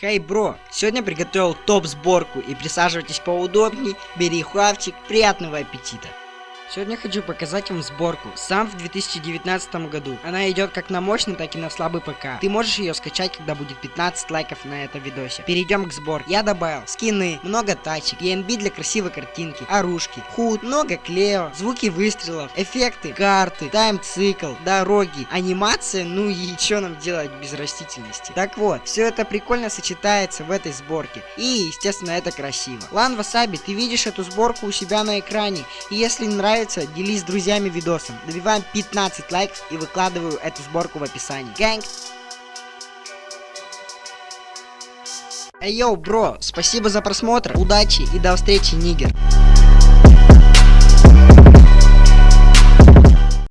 Хей, бро, сегодня приготовил топ-сборку и присаживайтесь поудобней, бери хавчик, приятного аппетита. Сегодня хочу показать вам сборку. Сам в 2019 году. Она идет как на мощный, так и на слабый ПК. Ты можешь ее скачать, когда будет 15 лайков на этом видосе. Перейдем к сборке. Я добавил скины, много тачек, ENB для красивой картинки, оружки, худ, много клео, звуки выстрелов, эффекты, карты, тайм-цикл, дороги, анимация, ну и что нам делать без растительности. Так вот, все это прикольно сочетается в этой сборке. И, естественно, это красиво. Лан Васаби, ты видишь эту сборку у себя на экране. И если нравится нравится, делись с друзьями видосом. Добиваем 15 лайков и выкладываю эту сборку в описании. Гэнг! Эй, йоу, бро, спасибо за просмотр, удачи и до встречи, нигер.